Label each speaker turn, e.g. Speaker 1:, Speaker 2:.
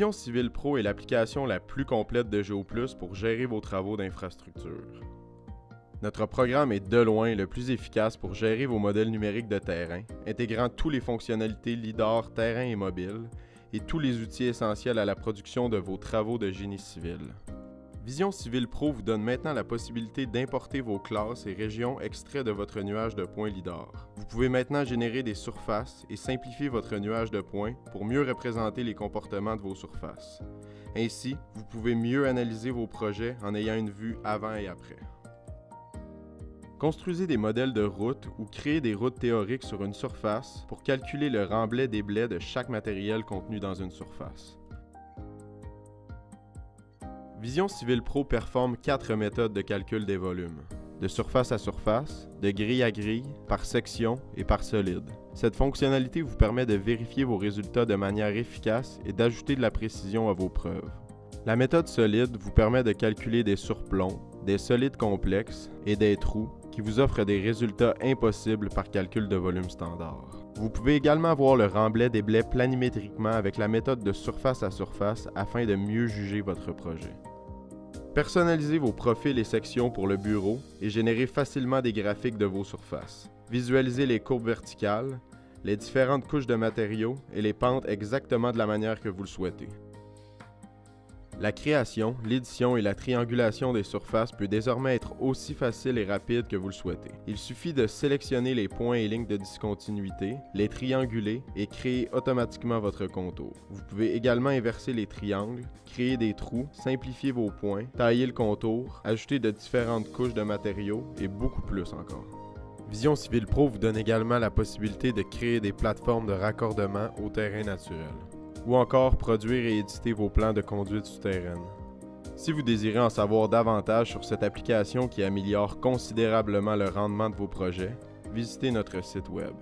Speaker 1: Vision Civil Pro est l'application la plus complète de GeoPlus pour gérer vos travaux d'infrastructure. Notre programme est de loin le plus efficace pour gérer vos modèles numériques de terrain, intégrant toutes les fonctionnalités LIDAR terrain et mobile et tous les outils essentiels à la production de vos travaux de génie civil. Vision Civil Pro vous donne maintenant la possibilité d'importer vos classes et régions extraits de votre nuage de points LIDAR. Vous pouvez maintenant générer des surfaces et simplifier votre nuage de points pour mieux représenter les comportements de vos surfaces. Ainsi, vous pouvez mieux analyser vos projets en ayant une vue avant et après. Construisez des modèles de routes ou créez des routes théoriques sur une surface pour calculer le remblai des blés de chaque matériel contenu dans une surface. Vision Civil Pro performe quatre méthodes de calcul des volumes. De surface à surface, de grille à grille, par section et par solide. Cette fonctionnalité vous permet de vérifier vos résultats de manière efficace et d'ajouter de la précision à vos preuves. La méthode solide vous permet de calculer des surplombs, des solides complexes et des trous qui vous offrent des résultats impossibles par calcul de volume standard. Vous pouvez également voir le remblai des blés planimétriquement avec la méthode de surface à surface afin de mieux juger votre projet. Personnalisez vos profils et sections pour le bureau et générez facilement des graphiques de vos surfaces. Visualisez les courbes verticales, les différentes couches de matériaux et les pentes exactement de la manière que vous le souhaitez. La création, l'édition et la triangulation des surfaces peut désormais être aussi facile et rapide que vous le souhaitez. Il suffit de sélectionner les points et lignes de discontinuité, les trianguler et créer automatiquement votre contour. Vous pouvez également inverser les triangles, créer des trous, simplifier vos points, tailler le contour, ajouter de différentes couches de matériaux et beaucoup plus encore. Vision Civil Pro vous donne également la possibilité de créer des plateformes de raccordement au terrain naturel ou encore produire et éditer vos plans de conduite souterraine. Si vous désirez en savoir davantage sur cette application qui améliore considérablement le rendement de vos projets, visitez notre site web.